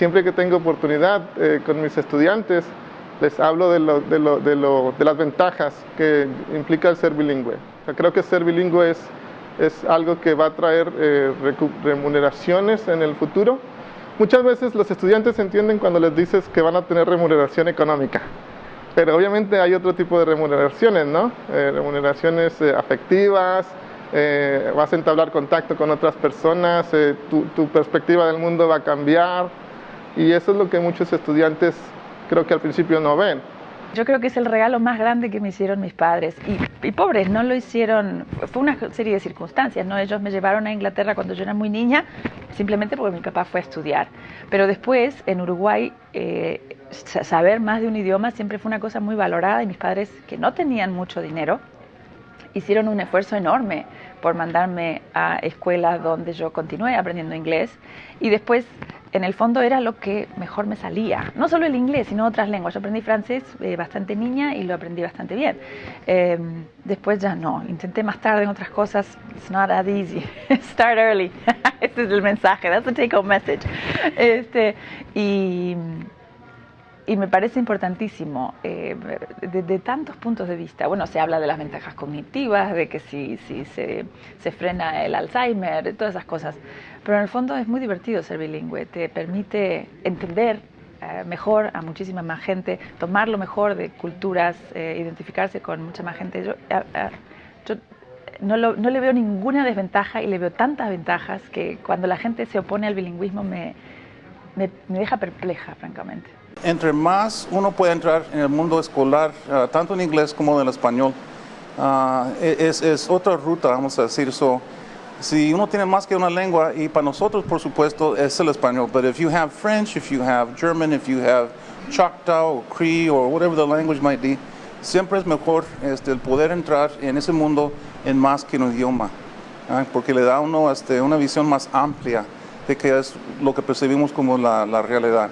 siempre que tengo oportunidad eh, con mis estudiantes, les hablo de, las ventajas que implica el ser bilingüe. creo que ser bilingüe es, algo que va a traer eh, remuneraciones en el futuro. Muchas veces los estudiantes entienden cuando les dices que van a tener remuneración económica, pero obviamente hay otro tipo de remuneraciones, ¿no? Eh, remuneraciones afectivas, vas a entablar contacto con otras personas, tu perspectiva del mundo va a cambiar y eso es lo que muchos estudiantes creo que al principio no ven. Yo creo que es el regalo más grande que me hicieron mis padres. Y, pobres, no lo hicieron, fue una serie de circunstancias, ¿no? Ellos me llevaron a Inglaterra cuando yo era muy niña, simplemente porque mi papá fue a estudiar. Pero después, en Uruguay, eh, saber más de un idioma siempre fue una cosa muy valorada y mis padres, que no tenían mucho dinero, hicieron un esfuerzo enorme por mandarme a escuelas donde yo continué aprendiendo inglés y después en el fondo era lo que mejor me salía. No solo el inglés, sino otras lenguas. Yo aprendí francés eh, bastante niña y lo aprendí bastante bien. Em, después ya no. Intenté más tarde en otras cosas. It's not that easy. Start early. Ese es el mensaje. That's the take home message. Este, y y me parece importantísimo eh, de, tantos puntos de vista. Bueno, se habla de las ventajas cognitivas, de que si, si se, se, frena el Alzheimer, todas esas cosas. Pero en el fondo es muy divertido ser bilingüe, te permite entender eh, mejor a muchísima más gente, tomar lo mejor de culturas, eh, identificarse con mucha más gente. Yo, yo no, no, le veo ninguna desventaja y le veo tantas ventajas que cuando la gente se opone al bilingüismo me, me, me deja perpleja, francamente. Entre más uno puede entrar en el mundo escolar, ah, tanto en inglés como en el español, e-, es, es, otra ruta, vamos a decir. So, si uno tiene más que una lengua, y para nosotros, por supuesto, es el español, but if you have French, if you have German, if you have Choctaw or Cree or whatever the language might be, siempre es mejor este, el poder entrar en ese mundo en más que un idioma, ¿ah? porque le da a uno este, una visión más amplia qué es lo que percibimos como la realidad.